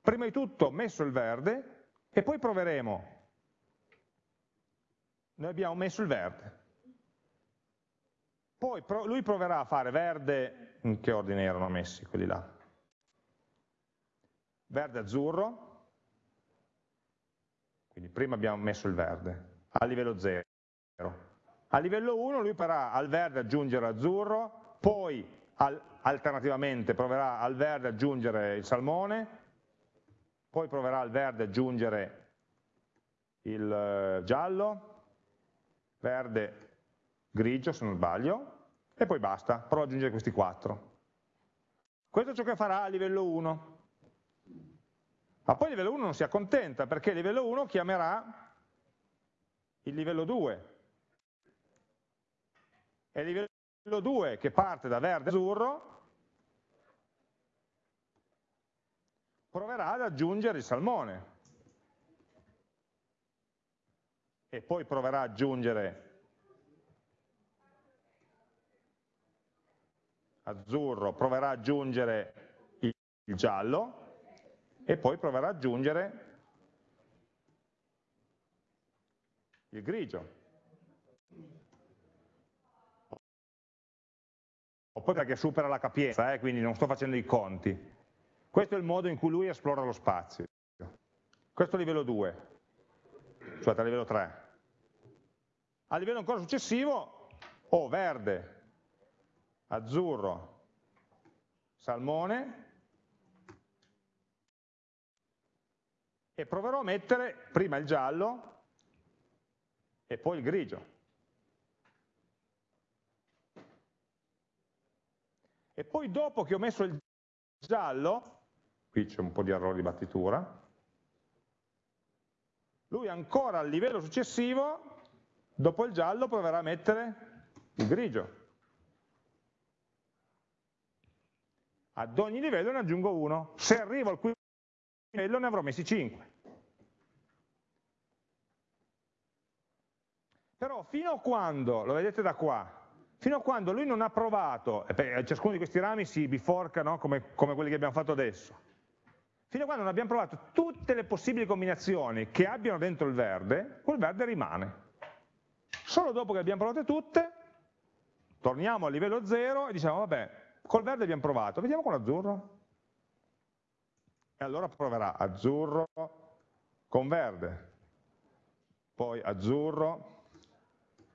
prima di tutto messo il verde e poi proveremo. Noi abbiamo messo il verde. Poi lui proverà a fare verde, in che ordine erano messi quelli là? Verde azzurro, quindi prima abbiamo messo il verde, a livello 0. A livello 1 lui proverà al verde aggiungere azzurro, poi al, alternativamente proverà al verde aggiungere il salmone, poi proverà al verde aggiungere il eh, giallo, verde, grigio se non sbaglio, e poi basta, prova ad aggiungere questi quattro. Questo è ciò che farà a livello 1. Ma poi a livello 1 non si accontenta, perché a livello 1 chiamerà il livello 2. E a livello livello 2 che parte da verde azzurro proverà ad aggiungere il salmone e poi proverà ad aggiungere azzurro, proverà ad aggiungere il, il giallo e poi proverà ad aggiungere il grigio. oppure perché supera la capienza, eh, quindi non sto facendo i conti. Questo è il modo in cui lui esplora lo spazio. Questo è livello 2, scusate, a livello 3. A livello ancora successivo ho verde, azzurro, salmone e proverò a mettere prima il giallo e poi il grigio. E poi dopo che ho messo il giallo, qui c'è un po' di errore di battitura, lui ancora al livello successivo, dopo il giallo proverà a mettere il grigio. Ad ogni livello ne aggiungo uno. Se arrivo al quinto livello ne avrò messi 5. Però fino a quando, lo vedete da qua, fino a quando lui non ha provato, e ciascuno di questi rami si biforca no? come, come quelli che abbiamo fatto adesso, fino a quando non abbiamo provato tutte le possibili combinazioni che abbiano dentro il verde, quel verde rimane. Solo dopo che abbiamo provate tutte, torniamo a livello 0 e diciamo, vabbè, col verde abbiamo provato, vediamo con l'azzurro. E allora proverà azzurro con verde, poi azzurro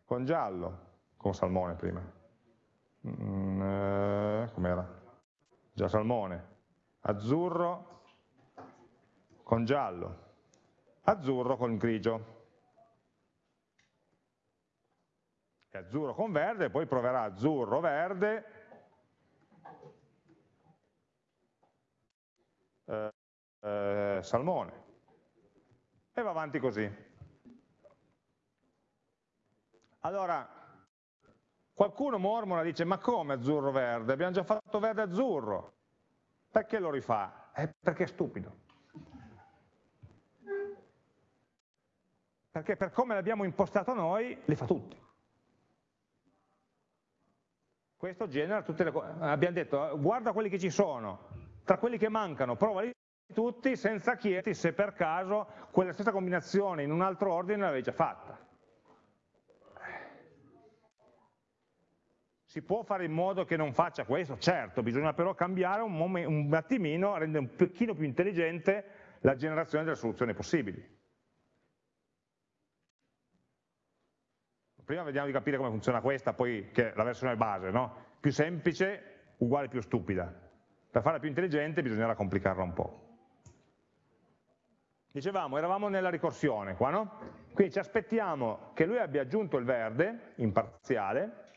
con giallo, con salmone prima. Mm, eh, Com'era? Già salmone. Azzurro con giallo. Azzurro con grigio. E azzurro con verde, poi proverà azzurro, verde, eh, salmone. E va avanti così. Allora, qualcuno mormora, dice, ma come azzurro-verde? Abbiamo già fatto verde-azzurro. Perché lo rifà? Eh, perché è stupido. Perché per come l'abbiamo impostato noi, li fa tutti. Questo genera tutte le cose. Abbiamo detto, guarda quelli che ci sono, tra quelli che mancano, provali tutti senza chiederti se per caso quella stessa combinazione in un altro ordine l'avevi già fatta. Si può fare in modo che non faccia questo? Certo, bisogna però cambiare un, un attimino, rendere un pochino più intelligente la generazione delle soluzioni possibili. Prima vediamo di capire come funziona questa, poi che è la versione base, no? Più semplice uguale più stupida. Per farla più intelligente bisognerà complicarla un po'. Dicevamo, eravamo nella ricorsione qua, no? Quindi ci aspettiamo che lui abbia aggiunto il verde in parziale,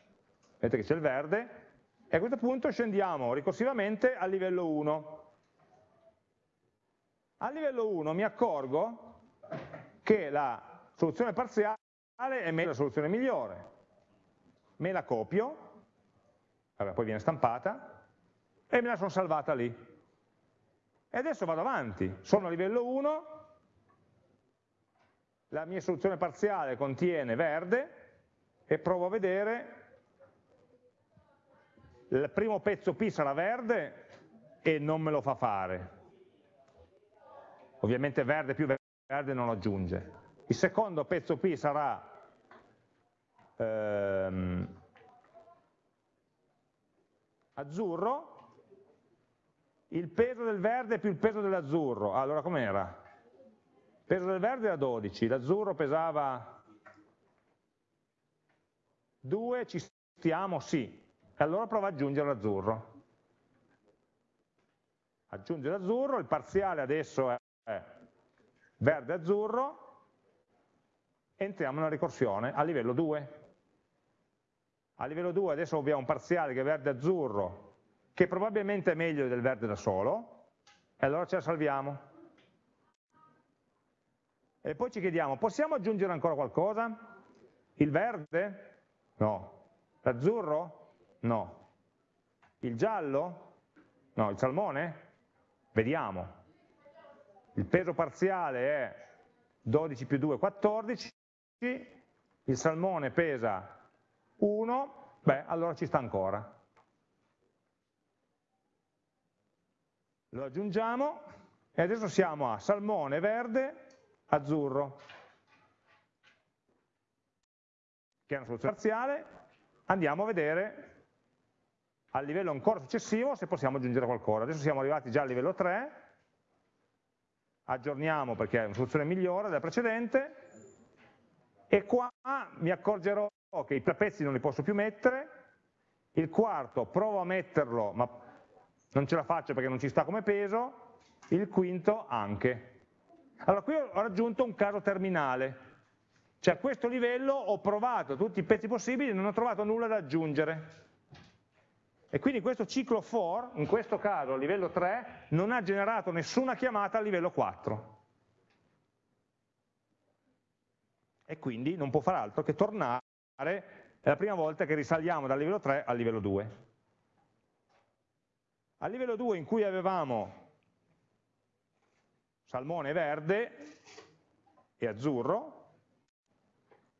vedete che c'è il verde, e a questo punto scendiamo ricorsivamente al livello 1. A livello 1 mi accorgo che la soluzione parziale è la soluzione migliore. Me la copio, vabbè, poi viene stampata, e me la sono salvata lì. E adesso vado avanti, sono a livello 1, la mia soluzione parziale contiene verde, e provo a vedere il primo pezzo P sarà verde e non me lo fa fare. Ovviamente verde più verde non lo aggiunge. Il secondo pezzo P sarà ehm, azzurro, il peso del verde più il peso dell'azzurro. allora com'era? Peso del verde era 12, l'azzurro pesava 2, ci stiamo? Sì, e allora prova ad aggiungere l'azzurro. Aggiunge l'azzurro, il parziale adesso è verde-azzurro, entriamo nella ricorsione a livello 2. A livello 2 adesso abbiamo un parziale che è verde-azzurro, che probabilmente è meglio del verde da solo, e allora ce la salviamo. E poi ci chiediamo, possiamo aggiungere ancora qualcosa? Il verde? No. L'azzurro? No. Il giallo? No. Il salmone? Vediamo. Il peso parziale è 12 più 2, 14, il salmone pesa 1, beh, allora ci sta ancora. Lo aggiungiamo e adesso siamo a salmone verde, azzurro, che è una soluzione parziale, andiamo a vedere al livello ancora successivo se possiamo aggiungere qualcosa. Adesso siamo arrivati già al livello 3, aggiorniamo perché è una soluzione migliore della precedente, e qua mi accorgerò che i tre pezzi non li posso più mettere, il quarto provo a metterlo, ma non ce la faccio perché non ci sta come peso, il quinto anche. Allora qui ho raggiunto un caso terminale, cioè a questo livello ho provato tutti i pezzi possibili e non ho trovato nulla da aggiungere E quindi questo ciclo for, in questo caso a livello 3, non ha generato nessuna chiamata a livello 4. E quindi non può fare altro che tornare, è la prima volta che risaliamo dal livello 3 al livello 2. A livello 2 in cui avevamo salmone verde e azzurro,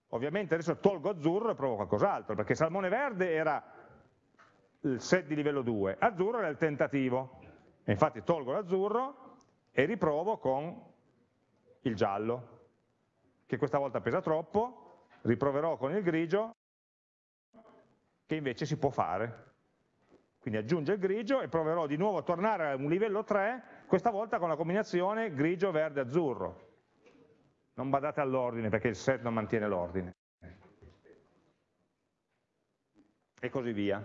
ovviamente adesso tolgo azzurro e provo qualcos'altro, perché salmone verde era il set di livello 2, azzurro era il tentativo, e infatti tolgo l'azzurro e riprovo con il giallo, che questa volta pesa troppo, riproverò con il grigio, che invece si può fare. Quindi aggiungo il grigio e proverò di nuovo a tornare a un livello 3, questa volta con la combinazione grigio, verde, azzurro. Non badate all'ordine perché il set non mantiene l'ordine. E così via.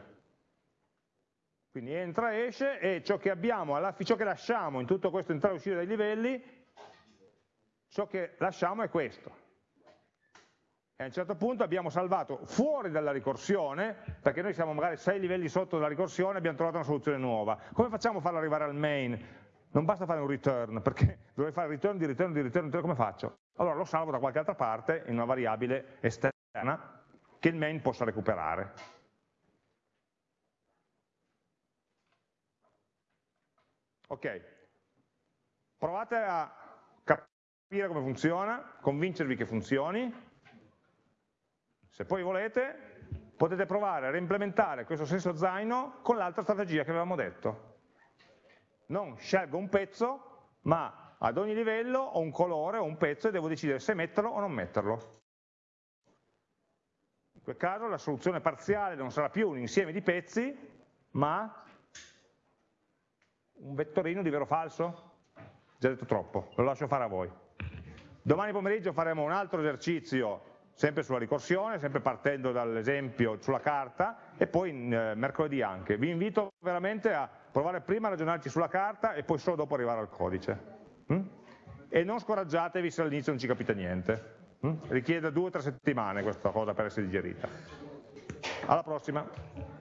Quindi entra, esce e ciò che abbiamo, ciò che lasciamo in tutto questo entrare e uscire dai livelli, ciò che lasciamo è questo e a un certo punto abbiamo salvato fuori dalla ricorsione, perché noi siamo magari sei livelli sotto dalla ricorsione abbiamo trovato una soluzione nuova. Come facciamo a farlo arrivare al main? Non basta fare un return, perché dovrei fare return di return di return, return, come faccio? Allora lo salvo da qualche altra parte in una variabile esterna che il main possa recuperare. Ok, provate a capire come funziona, convincervi che funzioni, se poi volete, potete provare a reimplementare questo stesso zaino con l'altra strategia che avevamo detto. Non scelgo un pezzo, ma ad ogni livello ho un colore o un pezzo e devo decidere se metterlo o non metterlo. In quel caso la soluzione parziale non sarà più un insieme di pezzi, ma un vettorino di vero o falso? Già detto troppo, lo lascio fare a voi. Domani pomeriggio faremo un altro esercizio sempre sulla ricorsione, sempre partendo dall'esempio sulla carta e poi eh, mercoledì anche. Vi invito veramente a provare prima a ragionarci sulla carta e poi solo dopo arrivare al codice. Mm? E non scoraggiatevi se all'inizio non ci capite niente. Mm? Richiede due o tre settimane questa cosa per essere digerita. Alla prossima.